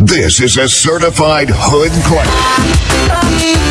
This is a certified hood claim.